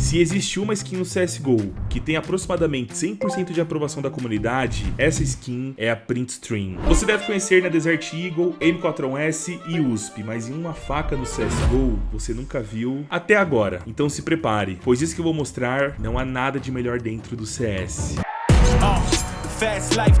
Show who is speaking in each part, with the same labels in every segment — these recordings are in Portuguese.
Speaker 1: Se existe uma skin no CSGO que tem aproximadamente 100% de aprovação da comunidade, essa skin é a Print Stream. Você deve conhecer na Desert Eagle, M41S e USP, mas em uma faca no CSGO você nunca viu até agora. Então se prepare, pois isso que eu vou mostrar não há nada de melhor dentro do CS.
Speaker 2: I'm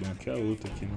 Speaker 1: Tem aqui a outra aqui, né?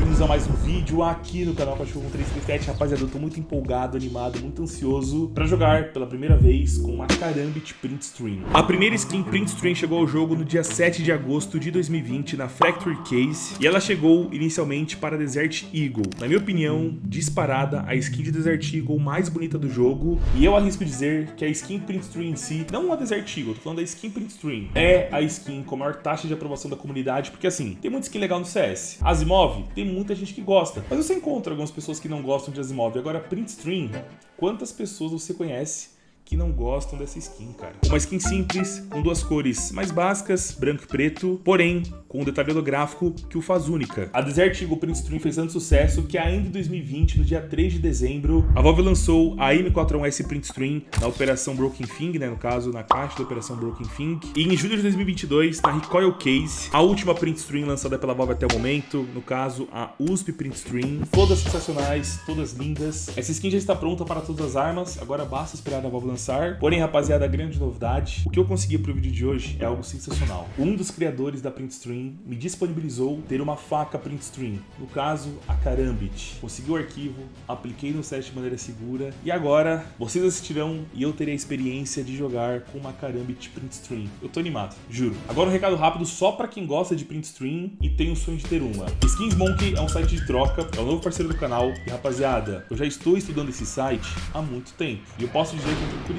Speaker 1: vídeo aqui no canal Cachorro 337. Rapaziada, eu tô muito empolgado, animado, muito ansioso pra jogar pela primeira vez com a Karambit Print Stream. A primeira skin Print Stream chegou ao jogo no dia 7 de agosto de 2020 na Factory Case e ela chegou inicialmente para Desert Eagle. Na minha opinião, disparada, a skin de Desert Eagle mais bonita do jogo e eu arrisco dizer que a skin Print Stream em si, não a Desert Eagle, tô falando da skin Print Stream, é a skin com a maior taxa de aprovação da comunidade, porque assim, tem muita skin legal no CS. Asimov, tem muita gente que gosta, mas você encontra algumas pessoas que não gostam de Asimov. Agora, Print Stream, quantas pessoas você conhece que não gostam dessa skin, cara. Uma skin simples, com duas cores mais básicas, branco e preto, porém com um detalhado gráfico que o faz única. A Desert Eagle Print Stream fez tanto sucesso que ainda em 2020, no dia 3 de dezembro, a Valve lançou a M41S Print Stream na Operação Broken Thing, né, no caso, na caixa da Operação Broken Thing. E em julho de 2022, na Recoil Case, a última Print Stream lançada pela Valve até o momento, no caso, a USP Print Stream. Todas sensacionais, todas lindas. Essa skin já está pronta para todas as armas, agora basta esperar a Valve lançar. Porém, rapaziada, grande novidade, o que eu consegui pro vídeo de hoje é algo sensacional. Um dos criadores da Print Stream me disponibilizou ter uma faca Print Stream, no caso, a Karambit. Consegui o arquivo, apliquei no set de maneira segura e agora vocês assistirão e eu terei a experiência de jogar com uma Karambit Print Stream. Eu tô animado, juro. Agora um recado rápido só pra quem gosta de Print Stream e tem o sonho de ter uma. Skins Monkey é um site de troca, é o novo parceiro do canal e rapaziada, eu já estou estudando esse site há muito tempo e eu posso dizer com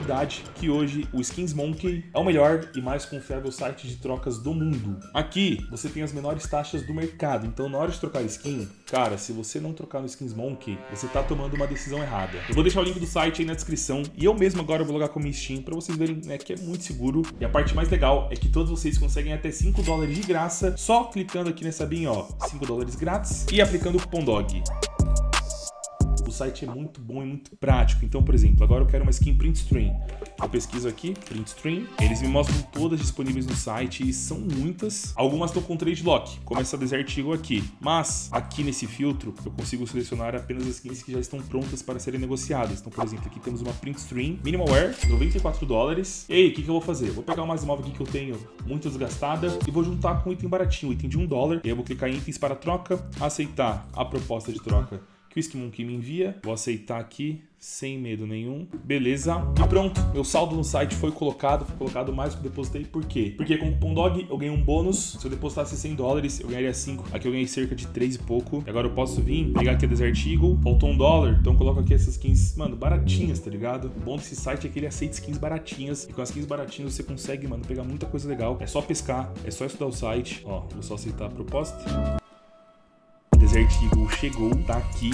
Speaker 1: que hoje o Skins Monkey é o melhor e mais confiável site de trocas do mundo. Aqui você tem as menores taxas do mercado, então na hora de trocar skin, cara, se você não trocar no Skins Monkey, você tá tomando uma decisão errada. Eu vou deixar o link do site aí na descrição e eu mesmo agora vou logar com minha Steam pra vocês verem né, que é muito seguro. E a parte mais legal é que todos vocês conseguem até 5 dólares de graça só clicando aqui nessa abinha, ó, 5 dólares grátis e aplicando o cupom DOG. Site é muito bom e muito prático. Então, por exemplo, agora eu quero uma skin Print Stream. Eu pesquiso aqui, Print Stream. Eles me mostram todas disponíveis no site e são muitas. Algumas estão com trade lock, como essa Desert Eagle aqui. Mas aqui nesse filtro eu consigo selecionar apenas as skins que já estão prontas para serem negociadas. Então, por exemplo, aqui temos uma Print Stream Minimal Wear, 94 dólares. E aí, o que, que eu vou fazer? Vou pegar uma Asimov aqui que eu tenho muito desgastada e vou juntar com um item baratinho, um item de 1 dólar. E aí eu vou clicar em itens para troca, aceitar a proposta de troca que o Skimonkey me envia. Vou aceitar aqui, sem medo nenhum. Beleza. E pronto, meu saldo no site foi colocado, foi colocado mais do que depositei. Por quê? Porque com o cupom DOG eu ganhei um bônus. Se eu depositasse 100 dólares, eu ganharia 5. Aqui eu ganhei cerca de 3 e pouco. E agora eu posso vir, pegar aqui a Desert Eagle. Faltou um dólar, então eu coloco aqui essas skins, mano, baratinhas, tá ligado? O bom desse site é que ele aceita skins baratinhas. E com as skins baratinhas você consegue, mano, pegar muita coisa legal. É só pescar, é só estudar o site. Ó, vou só aceitar a proposta. Chegou, tá aqui.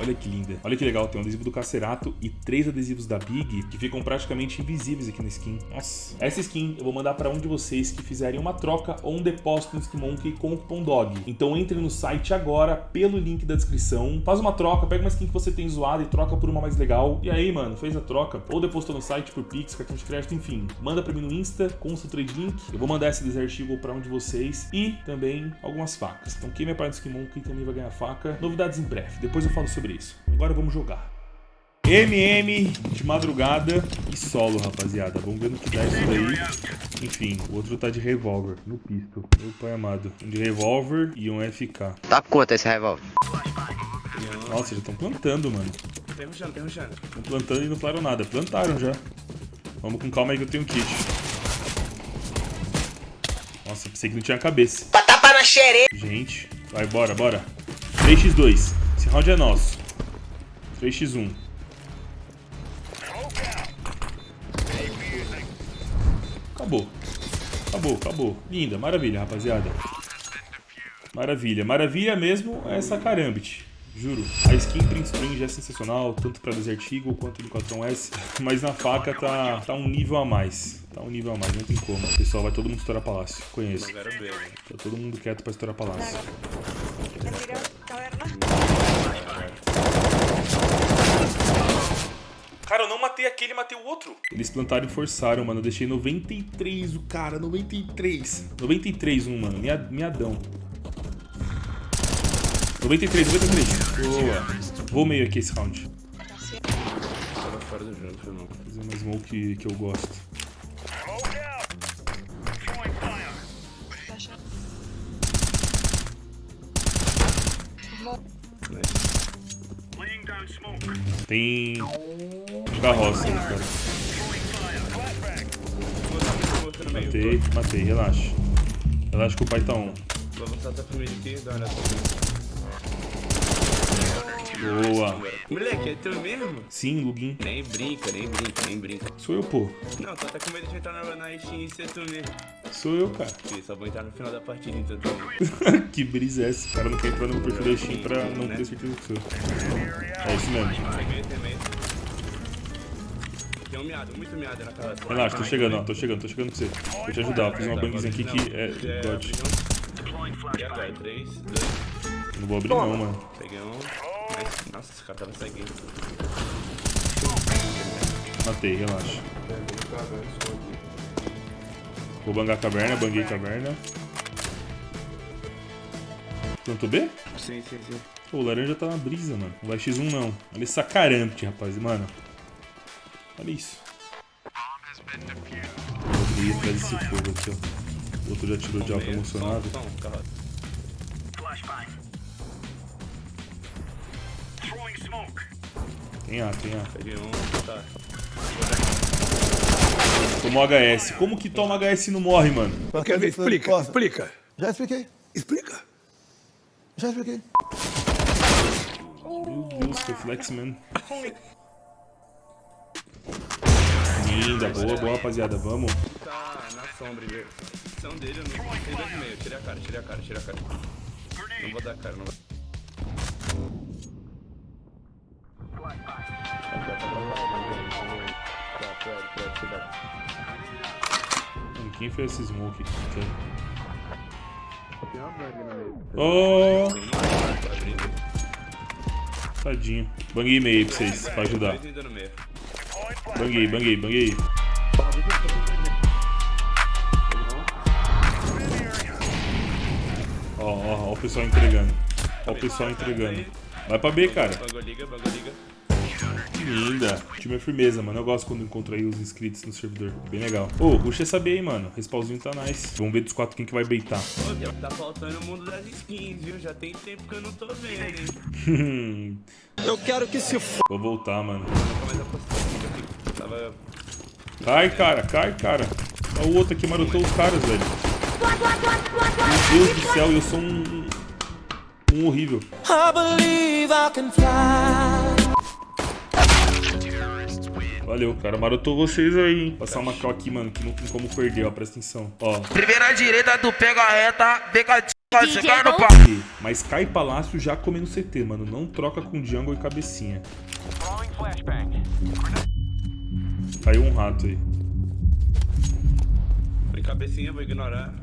Speaker 1: Olha que linda. Olha que legal, tem um adesivo do Cacerato e três adesivos da Big que ficam praticamente invisíveis aqui na skin. Nossa. Essa skin eu vou mandar para um de vocês que fizerem uma troca ou um depósito no Skimonkey com o cupom DOG. Então entre no site agora pelo link da descrição, faz uma troca, pega uma skin que você tem zoada e troca por uma mais legal. E aí, mano, fez a troca ou depositou no site por Pix, cartão de crédito, enfim. Manda para mim no Insta com o seu trade link. Eu vou mandar esse Desert Eagle para um de vocês e também algumas facas. Então quem me apoia no Skimonkey também vai ganhar faca. Novidades em breve, depois eu falo sobre isso. Agora vamos jogar. MM de madrugada e solo, rapaziada. Vamos ver no que dá isso daí. Enfim, o outro tá de revólver, no pisto. Meu pai amado. Um de revólver e um FK.
Speaker 3: Tá quanto esse revólver?
Speaker 1: Nossa, já estão plantando, mano.
Speaker 4: Tem rushando, tem rushando.
Speaker 1: Estão plantando e não falaram nada. Plantaram já. Vamos com calma aí que eu tenho kit. Nossa, pensei que não tinha cabeça.
Speaker 3: Tapa na xereia!
Speaker 1: Gente, vai, bora, bora. 3x2. Esse round é nosso. 3x1. Acabou. Acabou, acabou. Linda, maravilha, rapaziada. Maravilha. Maravilha mesmo é essa Karambit. Juro. A skin Print String já é sensacional, tanto pra Desert Eagle quanto no 4S. Mas na faca tá, tá um nível a mais. Tá um nível a mais, não tem como. Pessoal, vai todo mundo estourar palácio. Conheço. Tá todo mundo quieto pra estourar palácio.
Speaker 5: Mentira, caverna.
Speaker 1: Cara, eu não matei aquele, matei o outro. Eles plantaram e forçaram, mano. Eu deixei 93 o cara, 93. 93 um, mano. Miadão. 93, 93. Boa. Vou meio aqui esse round.
Speaker 4: Fora do jogo.
Speaker 1: Fazer mais smoke que, que eu gosto. Tem carroça aí, cara. Matei, matei, relaxa. Relaxa que o pai tá on.
Speaker 4: Vou avançar até pro meio aqui, dá uma olhada pra
Speaker 1: Boa.
Speaker 4: Moleque, é teu mesmo?
Speaker 1: Sim, Lugin.
Speaker 4: Nem brinca, nem brinca, nem brinca.
Speaker 1: Sou eu, pô.
Speaker 4: Não, tô até com medo de entrar na, na Steam e ser tu mesmo.
Speaker 1: Sou eu, cara.
Speaker 4: Fih, Só vou entrar no final da partida então também.
Speaker 1: que brisa é essa? O cara não quer entrar no meu perfil da Steam pra não ter certeza que sou. É isso mesmo.
Speaker 4: Tem um miado, muito miado na casa.
Speaker 1: Relaxa, tô chegando, ó. Tô chegando, tô chegando pra você. Vou te ajudar. Vou fazer uma bangzinha aqui que é God.
Speaker 4: Agora? 3, 2,
Speaker 1: Não vou abrir não, mano.
Speaker 4: peguei um. Nossa, esse cara tava seguindo.
Speaker 1: Matei, relaxa. Vou bangar a caverna, banguei a caverna. Plantou B?
Speaker 4: Sim, sim, sim.
Speaker 1: Pô, o laranja tá na brisa, mano. Não vai X1 não. Olha esse sacarante, rapaz. Mano. Olha isso. Vou ir atrás desse fogo aqui, ó. O outro já tirou de alta emocionado. Tem A, tem A.
Speaker 4: Peguei um, tá.
Speaker 1: Tomou HS. Como que toma HS e não morre, mano?
Speaker 6: Quer ver? Explica,
Speaker 7: Posso?
Speaker 6: explica.
Speaker 7: Já expliquei.
Speaker 6: Explica.
Speaker 7: Já expliquei.
Speaker 1: Meu Deus, reflex, mano. Linda, boa, boa, rapaziada. Vamos.
Speaker 4: Tá na sombra, viu? São dele, eu não sei dois e meio. Tirei a cara, tirei a cara, tirei a cara. Não vou dar cara, não vou.
Speaker 1: Mano, quem fez esse smoke aqui? Oh, tadinho. Banguei meio aí pra vocês, pra ajudar. Banguei, banguei, banguei. Ó, ó, ó o pessoal entregando. Ó o pessoal entregando. Vai pra B, cara. Linda. O time é firmeza, mano. Eu gosto quando encontro aí os inscritos no servidor. Bem legal. Ô, puxa essa B aí, mano. Respawnzinho tá nice. Vamos ver dos quatro quem que vai beitar.
Speaker 4: Ô, tá faltando o mundo das skins, viu? Já tem tempo que eu não tô vendo, hein?
Speaker 6: Eu quero que se f...
Speaker 1: Vou voltar, mano.
Speaker 4: Tava.
Speaker 1: Cai, cara, cai, cara. Ó, o outro aqui marotou os caras, velho. Meu Deus do céu, eu sou um. Um horrível.
Speaker 8: I believe I can fly.
Speaker 1: Valeu, cara. Marotou vocês aí, hein? Passar uma cal aqui, mano, que não tem como perder, ó. Presta atenção. Ó.
Speaker 3: Primeira direita, tu pega a reta, pega a t... você cai no pau.
Speaker 1: Mas cai palácio já comendo CT, mano. Não troca com jungle e cabecinha. Caiu um rato aí.
Speaker 4: Foi cabecinha, vou ignorar.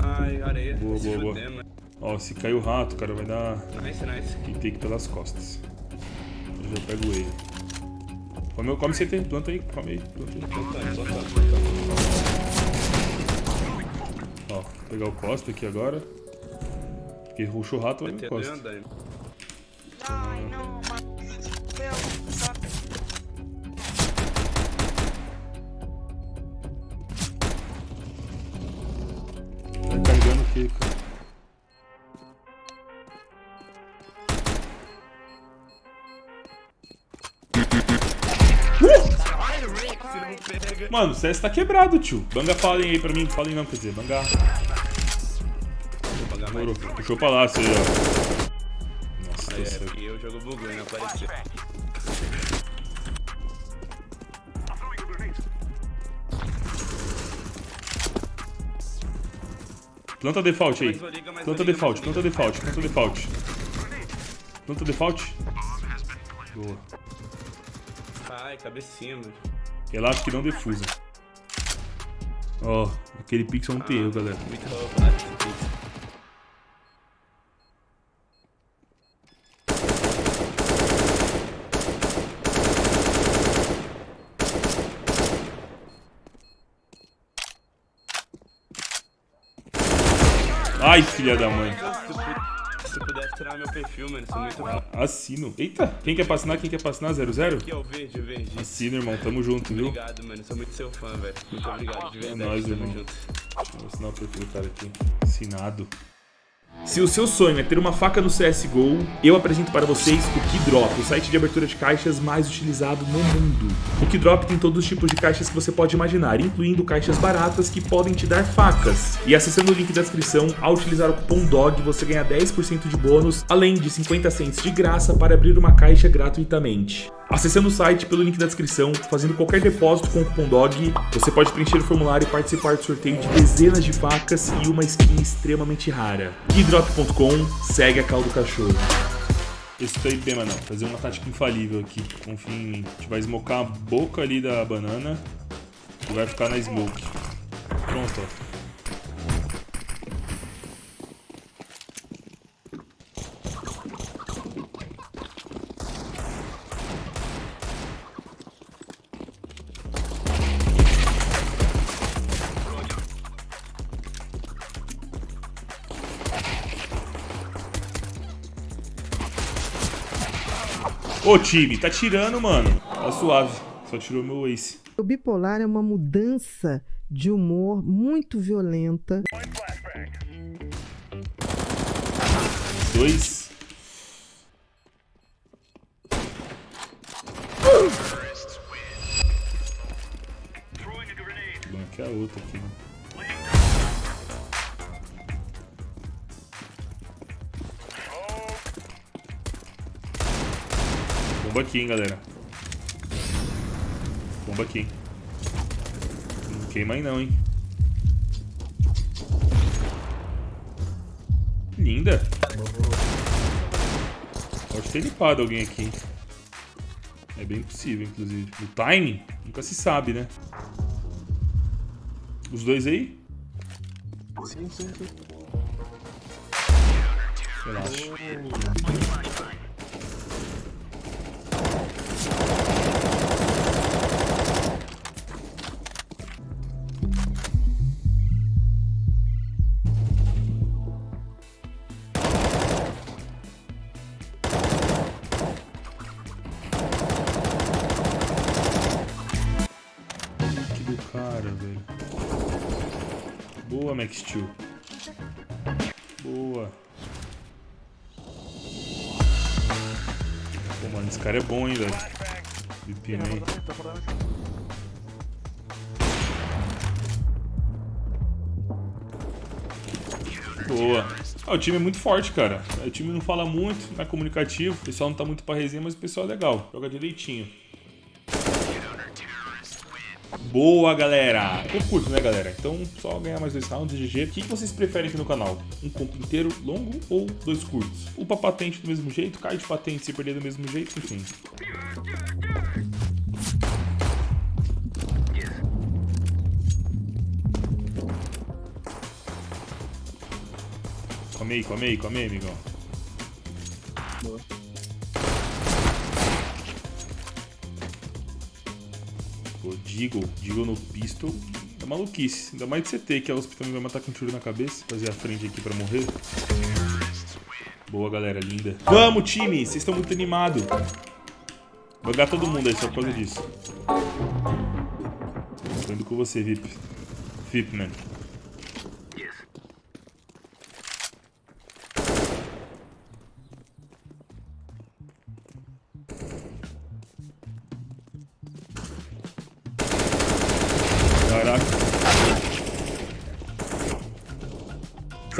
Speaker 4: Ai, areia.
Speaker 1: Boa, boa, boa.
Speaker 4: fudendo.
Speaker 1: Ó, se cair o rato, cara, vai dar
Speaker 4: Nice, nice.
Speaker 1: kick take pelas costas. Eu já pego ele. Come, come CT, planta aí, come aí, planta aí.
Speaker 4: Plantando, plantando, plantando.
Speaker 1: Ó, vou pegar o Costa aqui agora. Porque ruxou o rato, vai no
Speaker 4: Tem
Speaker 1: Costa.
Speaker 5: Ai, não, Mano,
Speaker 1: o CS tá quebrado, tio. Banga falem aí pra mim. Falem não, quer dizer, banga. Demorou. Puxou o palácio aí, ó. Nossa,
Speaker 4: É, porque o jogo e não apareceu.
Speaker 1: Planta default aí. Planta default, planta default, planta default. Planta default. Boa.
Speaker 4: Ai, cabecinha, mano.
Speaker 1: Relato que não defusa. Ó, aquele pixel não tem erro, galera.
Speaker 4: Muito né?
Speaker 1: Ai, filha da mãe.
Speaker 4: Tirar meu perfil, mano, sou muito fã.
Speaker 1: Assino. Eita, quem quer assinar? Quem quer assinar? 00?
Speaker 4: Aqui é o verde, o verde.
Speaker 1: Assina, irmão. Tamo junto, viu?
Speaker 4: Obrigado, mano. Sou muito seu fã, velho. Muito obrigado, de verdade.
Speaker 1: É nóis,
Speaker 4: Tamo
Speaker 1: irmão.
Speaker 4: junto.
Speaker 1: Vou assinar o perfil do cara aqui. Assinado. Se o seu sonho é ter uma faca no CSGO, eu apresento para vocês o Keydrop, o site de abertura de caixas mais utilizado no mundo. O Keydrop tem todos os tipos de caixas que você pode imaginar, incluindo caixas baratas que podem te dar facas. E acessando o link da descrição, ao utilizar o cupom DOG, você ganha 10% de bônus, além de 50 cents de graça para abrir uma caixa gratuitamente. Acessando o site pelo link da descrição, fazendo qualquer depósito com o cupom DOG, você pode preencher o formulário e participar do sorteio de dezenas de facas e uma skin extremamente rara. Keydrop.com, segue a caldo do cachorro. Esse aí bem, mano. Fazer uma tática infalível aqui. Confia em mim. A gente vai smocar a boca ali da banana e vai ficar na smoke. Pronto, ó. Ô time, tá tirando, mano. Tá suave. Só tirou meu ace.
Speaker 9: O bipolar é uma mudança de humor muito violenta.
Speaker 1: Dois. Bom, aqui é a outra aqui, né? Bomba aqui, hein, galera. Bomba aqui, hein. Não queima aí não, hein. Linda. Pode ter limpado alguém aqui. hein. É bem possível, inclusive. O timing, nunca se sabe, né? Os dois aí?
Speaker 7: Sim, sim, sim.
Speaker 1: Relaxa. Cara, velho. Boa, Max Steel. Boa. Pô, mano, esse cara é bom, hein, velho. Pepino Boa. Ah, o time é muito forte, cara. O time não fala muito, não é comunicativo. O pessoal não tá muito pra resenha, mas o pessoal é legal. Joga direitinho. Boa, galera! Eu curto, né, galera? Então, só ganhar mais dois rounds, GG. O que vocês preferem aqui no canal? Um compo inteiro longo ou dois curtos? Upa patente do mesmo jeito, cai de patente se perder do mesmo jeito, enfim. Come aí, come aí, come aí, amigão. Pô, Deagle, Deagle no pistol. É maluquice. Ainda mais de CT, que a USP também vai matar com um tiro na cabeça. Fazer a frente aqui pra morrer. Boa, galera, linda. Vamos, time! Vocês estão muito animados. Vou todo mundo aí só por causa disso. Tô indo com você, VIP. VIP, man.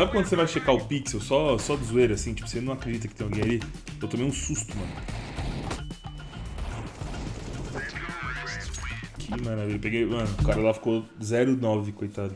Speaker 1: Sabe quando você vai checar o pixel só, só de zoeira, assim? Tipo, você não acredita que tem alguém ali? Eu tomei um susto, mano. Que maravilha. Peguei, mano, o cara lá ficou 0,9, coitado.